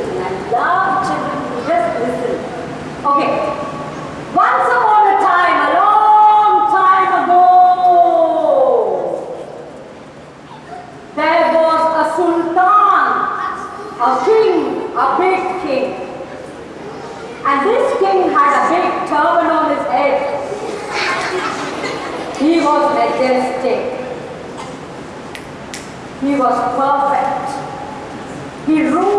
listen. I love children who just listen. Okay. Once upon a time, a long time ago, there was a sultan, a king, a big king. And this king had a big turban on his head. He was majestic. He was perfect. He ruled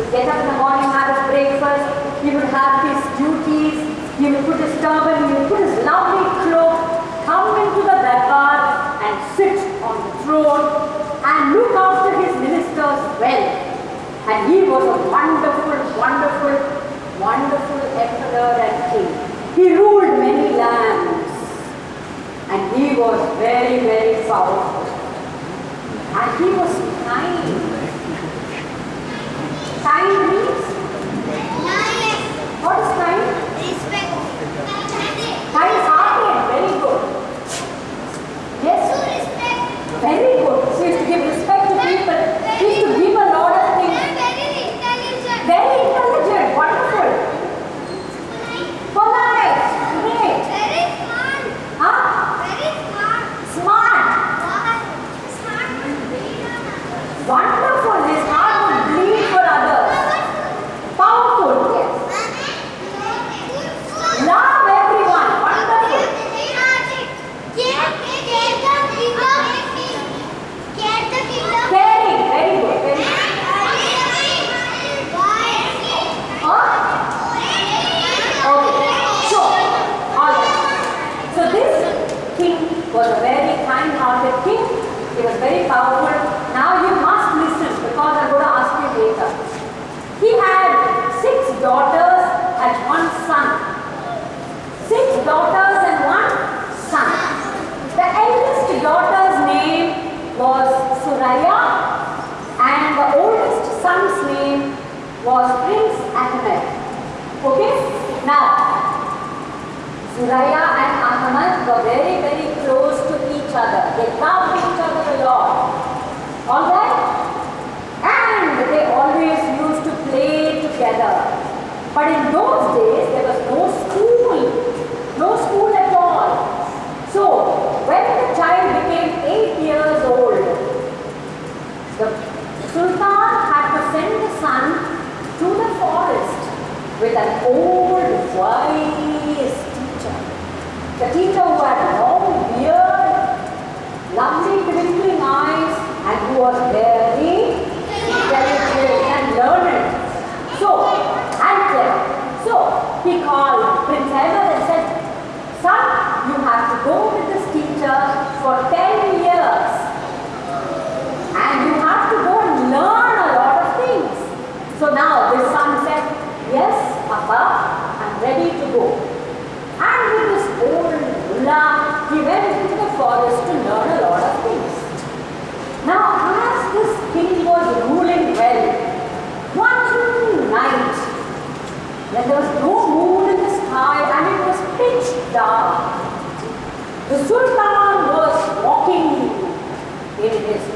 would get up in the morning, have his breakfast, he would have his duties, he would put his turban, he would put his lovely cloak, come into the darbar and sit on the throne and look after his ministers well. And he was a wonderful, wonderful, wonderful emperor and king. He ruled many lands and he was very, very powerful. And he was kind Time means? What is? Respect. Is. Very good. Yes? So. Very good. Yes. you have to give respect to people. To give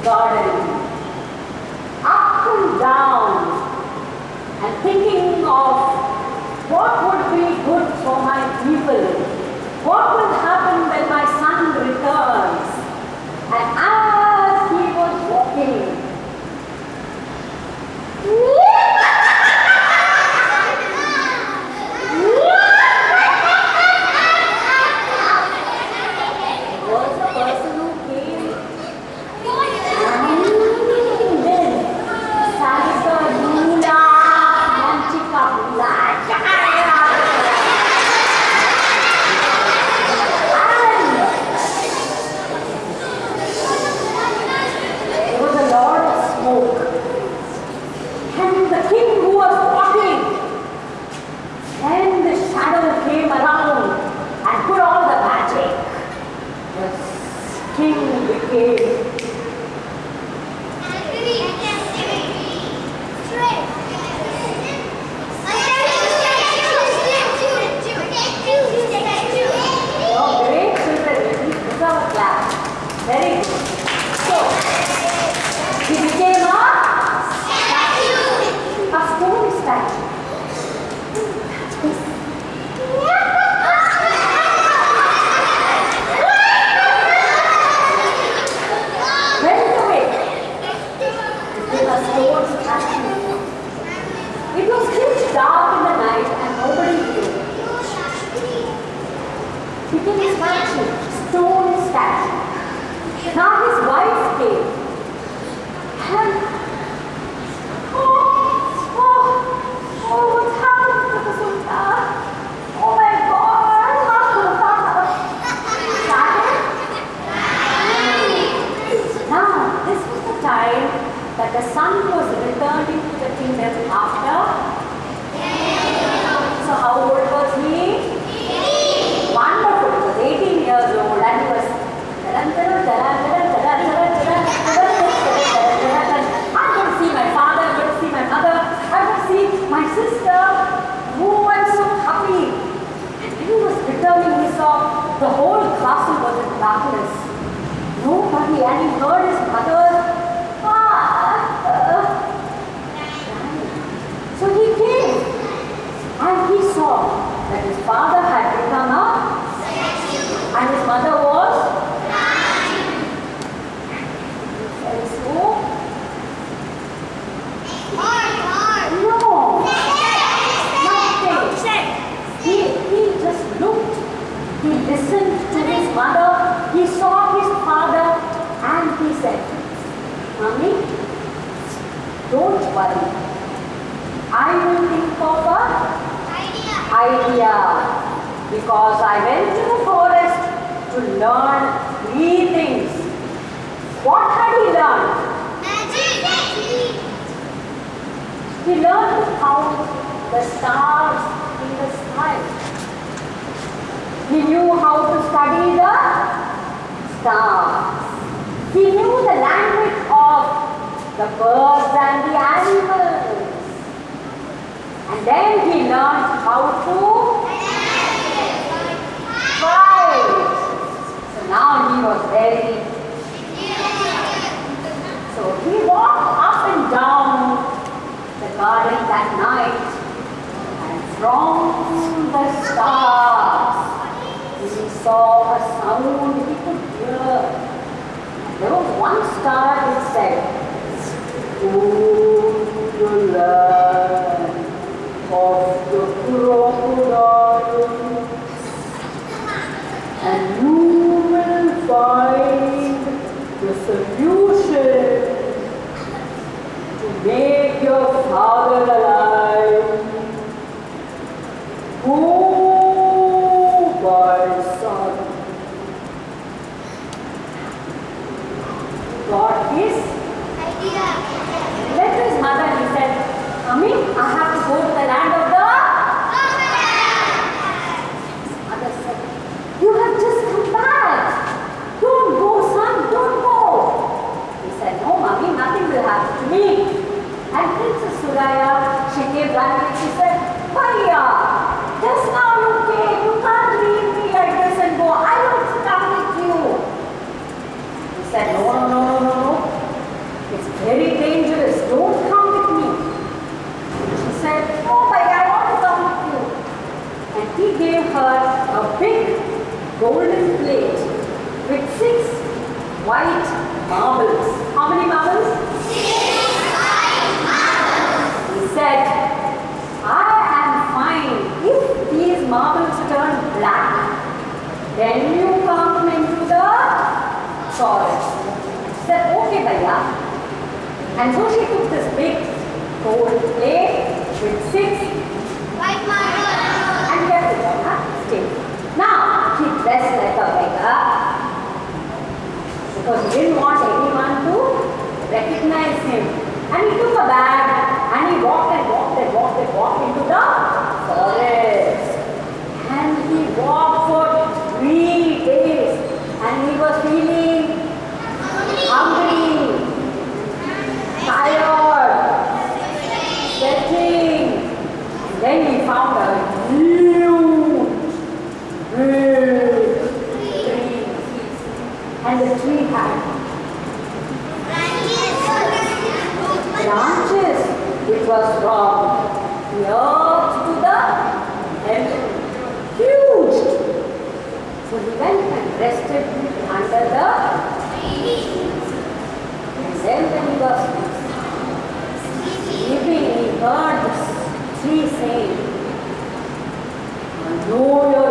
garden, up and down, and thinking of and his word worry. I will think of a idea because I went to the forest to learn three things. What had he learned? Magic. He learned to count the stars in the sky. He knew how to study the stars. He knew the language of the birds and the animals. And then he learned how to fight. So now he was very. So he walked up and down the garden that night and from the stars he saw a sound he could Богу. White marbles. How many marbles? Six white marbles. He said, I am fine if these marbles turn black. Then you come into the forest. He said, okay, Bhaiya. And so she took this big gold plate with six white marbles and kept it on her table. Now, he dressed like a beggar because he didn't want anyone to recognize him. And he took a bag and he walked and walked and walked and walked into the forest. And he walked for three days and he was feeling hungry, tired, sweating. And then he found a huge, big tree. And the tree had branches which was from earth to the heaven. Huge. So he went and rested under the tree. And then when he was sleeping, he heard this tree saying, know you're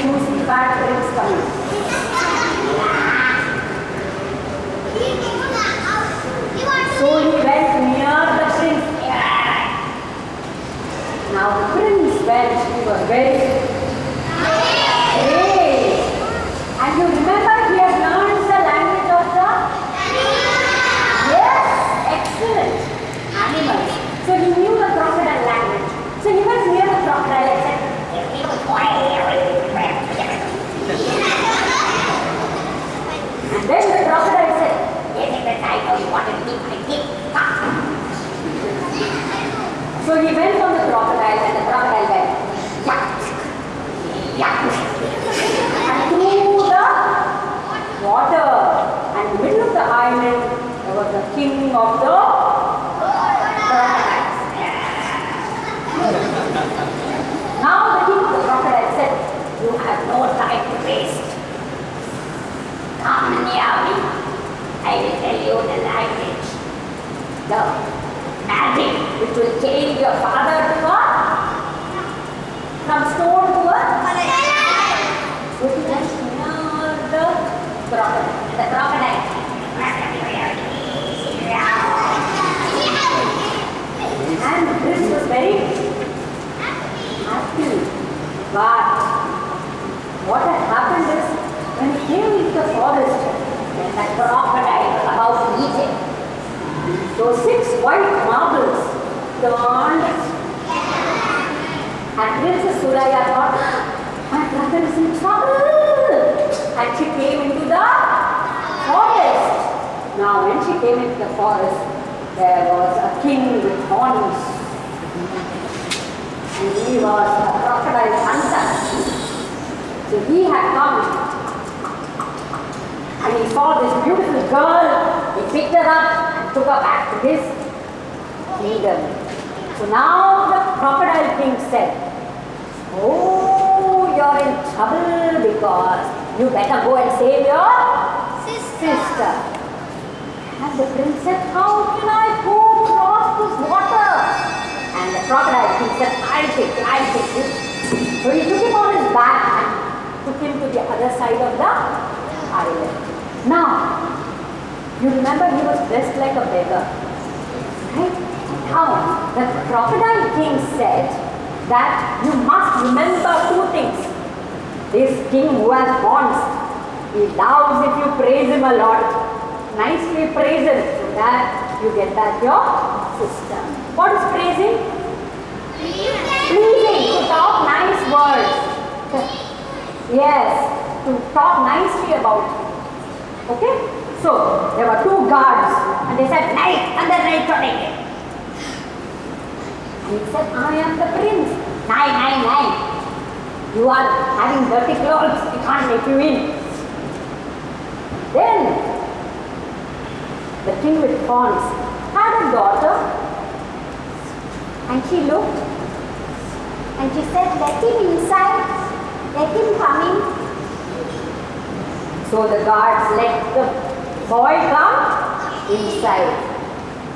que para esse caminho. So he went on the crocodile and the crocodile went, yak, yak, and through the water. And in the middle of the island, there was the king of the crocodiles. Now the king of the crocodile said, you have no time to waste. Come near me. I will tell you the language. The magic which will change your father to a from stone to a which is just near the crocodile. The crocodile. And this was very happy. But what had happened is when he came into the forest, about to eat him. Those six white marbles turned and Princess Suraya thought, my brother is in trouble. And she came into the forest. Now when she came into the forest, there was a king with horns. And he was a crocodile hunter. So he had come and he saw this beautiful girl. He picked her up and took her back to his kingdom. So now the crocodile king said, Oh, you're in trouble because you better go and save your sister. And the prince said, How can I go across this water? And the crocodile king said, I'll take it, I'll take it. So he took him on his back and took him to the other side of the island. Now, you remember he was dressed like a beggar. Right? Now, the crocodile king said that you must remember two things. This king who has horns, he loves if you praise him a lot. Nicely praise him so that you get back your sister. What is praising? Pleasing, to talk nice words. Yes, to talk nicely about. Okay? So, there were two guards and they said, Night, under night today. And he said, I am the prince. Nine, nine, nine. You are having dirty clothes, we can't let you in. Then, the king with horns had a daughter and she looked and she said, let him inside, let him come in. So the guards let the boy come inside.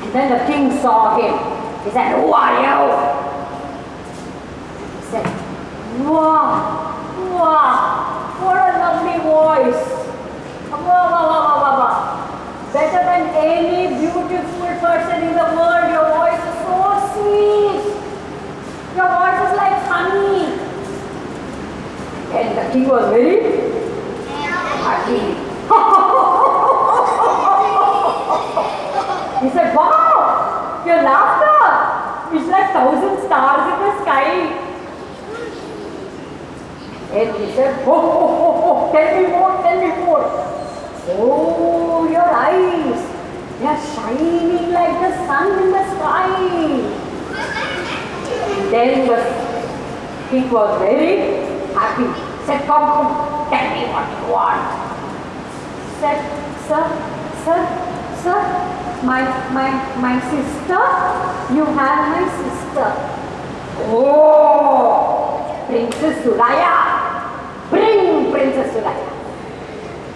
And then the king saw him. He said, Who are you? He said, Wow, wow, what a lovely voice. Wow, wow, wow, wow, wow. Better than any beautiful person in the world. Your voice is so sweet. Your voice is like honey. And the king was very he said, Wow, your laughter is like thousand stars in the sky. And he said, Oh, oh, oh, oh, tell me more, tell me more. Oh, your eyes, they are shining like the sun in the sky. Then the king was very happy. Said, come, come, tell me what you want. Said, sir, sir, sir, my, my, my sister, you have my sister. Oh, Princess Suraya, bring Princess Suraya.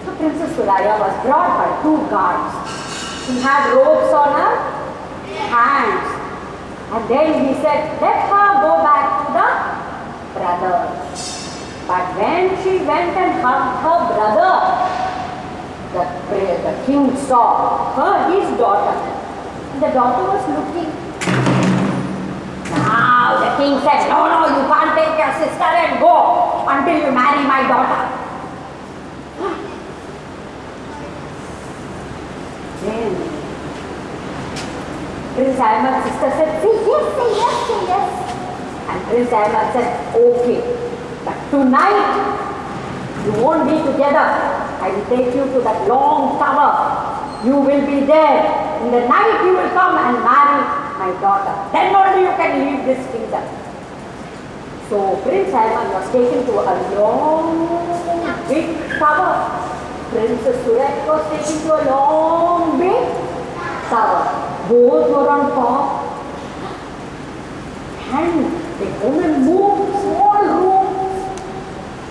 So Princess Suraya was brought by two guards. He had ropes on her hands. And then he said, let her go back to the brother. But when she went and hugged her brother, the, the king saw her, his daughter. The daughter was looking. Now the king said, no, no, you can't take your sister and go until you marry my daughter. Then Prince Ahmad's sister said, say yes, say yes, say yes. And Prince Ahmad said, okay. Tonight, you won't be together. I will take you to that long tower. You will be there. In the night, you will come and marry my daughter. Then only you can leave this kingdom. So Prince Salman was taken to a long, big tower. Princess Surat was taken to a long, big tower. Both were on top. And the woman moved.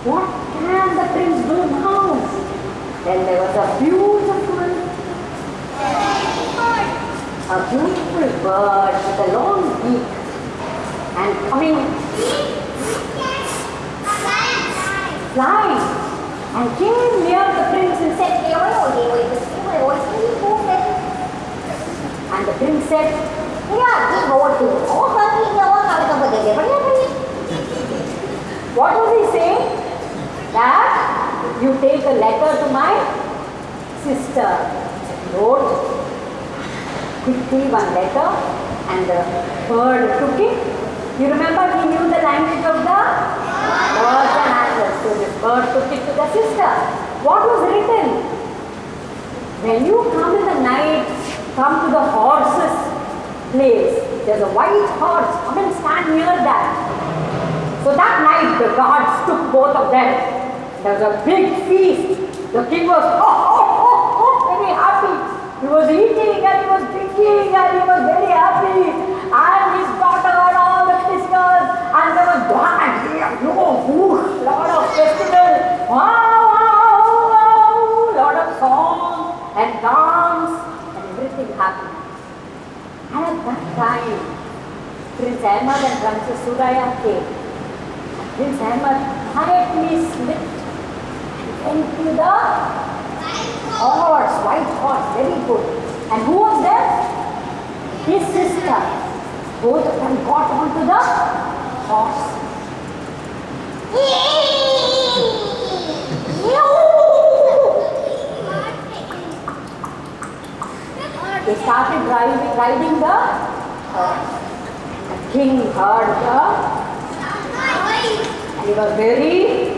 What can the prince do now? Then there was a beautiful, a beautiful bird with a long beak and coming flying and came near the prince and said, and the prince said, what was he saying? You take a letter to my sister. Wrote quickly one letter and uh, the bird took it. You remember he knew the language of the birds and animals. So this bird took it to the sister. What was written? When you come in the night, come to the horses place. There's a white horse. Come and stand near that. So that night the guards took both of them. There was a big feast. The king was oh, oh, oh, oh, very happy. He was eating and he was drinking and he was very happy. And his daughter and all the sisters and there was and you know, whoosh, lot of festival. Wow, wow, wow, lot of song and dance and everything happened. And at that time, Prince Ahmad and Princess Suraya came. Prince Ahmad quietly slipped into the horse, white horse, very good. And who was there? His sister. Both of them got onto the horse. They started driving, riding the horse. The king heard the, and he was very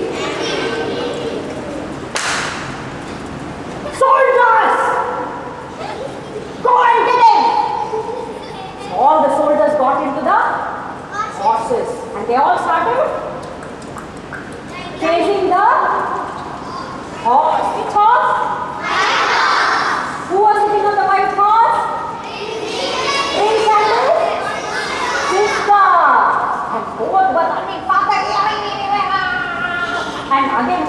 Soldiers! Go and get him! All the soldiers got into the horses and they all started chasing the horse. Which horse? Who was sitting on the white horse? Sister. And running. And again,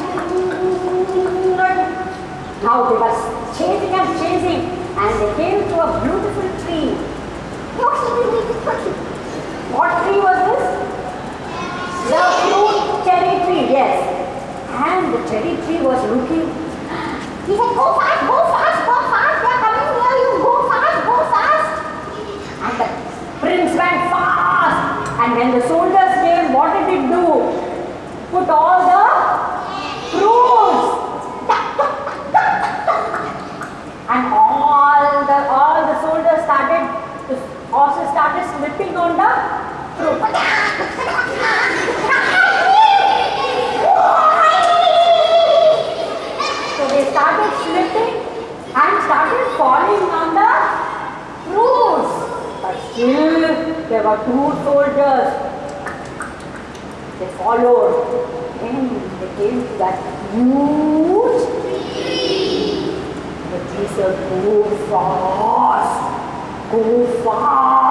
now they were chasing and chasing and they came to a beautiful tree. What tree was this? The fruit cherry tree, yes. And the cherry tree was looking. He said, go fast, go fast, go fast, they are coming near you, go fast, go fast. And the prince went fast. And when the soldiers came, what did it do? Put all the fruits. And all the all the soldiers started, the horses fruit. So they started slipping and started falling on the fruits. But still there were two soldiers. They followed. Then they came to that huge tree. the tree said, go fast, go fast.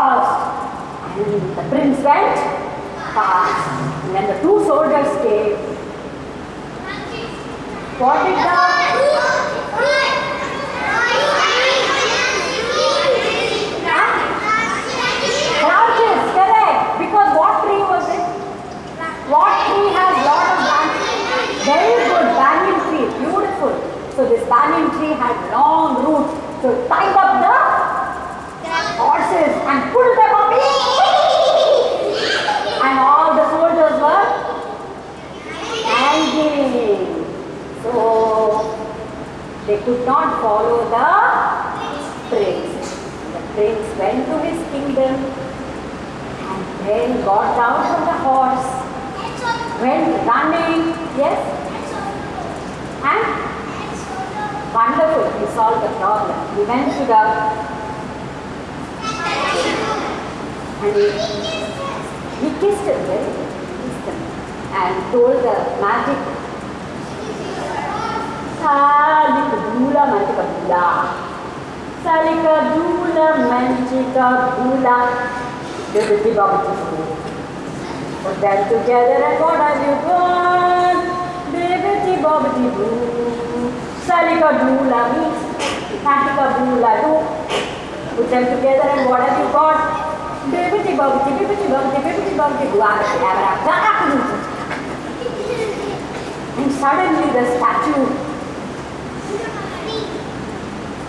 The prince went past And then the two soldiers came. What did the branches, correct? Because what tree was it? What tree has lot of branches? Very good, banyan tree, beautiful. So this banyan tree had long roots. So tied up the horses and pulled them up. And all the soldiers were hanging. So they could not follow the prince. The prince went to his kingdom and then got down from the horse, went running, yes, and wonderful, he solved the problem. He went to the And he, he kissed him, very kissed him, and told the magic. Salika dula mantika dula. Salika dula mantika dula. Bibidi babidi Put them together and what have you got? Bibidi babidi boo. Salika dula means Kantika dula do. Put them together and what have you got? Bibidi babidi bibidi babidi bibidi babidi boo. Abra And suddenly the statue And who was the statue? And what did he do? He hugged the sun and your son was so happy. And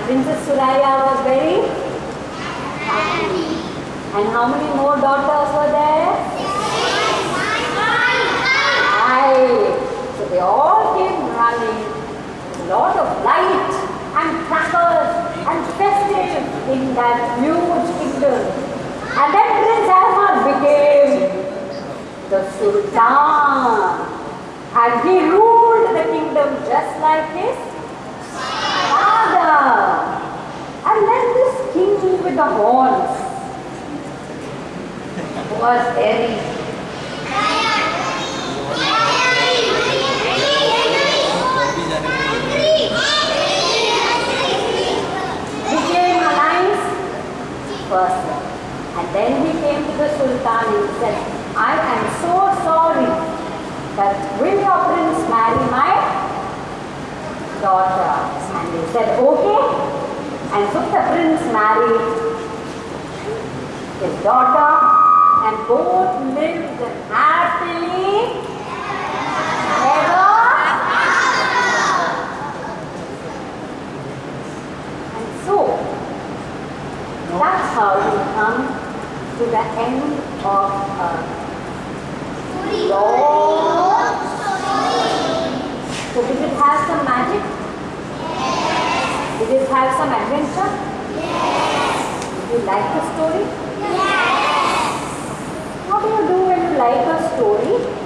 and Princess Suraya was very happy. And how many more daughters were there? So they all came running. A lot of light and crackers and festive in that huge kingdom. And then Prince Ahmad became the Sultan. And he ruled the kingdom just like his And then this king with the horns was very became a person. And then he came to the Sultan and said, I am so sorry that will your prince marry my daughter? And he said, okay. And so the prince married his daughter and both lived happily ever. And so, that's how we come to the end of a long So did it have some magic? Did it have some adventure? Yes. Did you like the story? Yes. What do you do when you like a story?